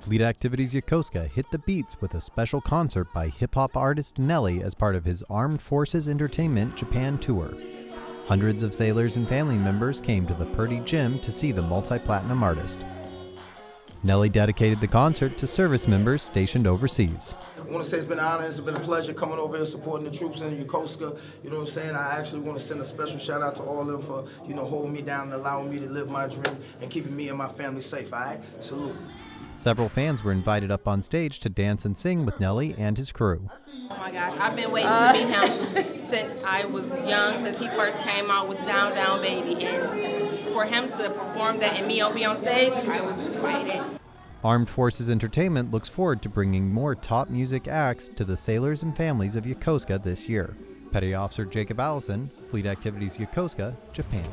Fleet Activities Yokosuka hit the beats with a special concert by hip hop artist Nelly as part of his Armed Forces Entertainment Japan tour. Hundreds of sailors and family members came to the Purdy Gym to see the multi platinum artist. Nelly dedicated the concert to service members stationed overseas. I want to say it's been an honor, it's been a pleasure coming over here supporting the troops in Yokosuka. You know what I'm saying? I actually want to send a special shout out to all of them for, you know, holding me down and allowing me to live my dream and keeping me and my family safe, all right? Salute. Several fans were invited up on stage to dance and sing with Nelly and his crew. Oh my gosh, I've been waiting to meet him uh, since I was young, since he first came out with Down Down Baby. And for him to perform that and me be on stage, I was excited. Armed Forces Entertainment looks forward to bringing more top music acts to the sailors and families of Yokosuka this year. Petty Officer Jacob Allison, Fleet Activities Yokosuka, Japan.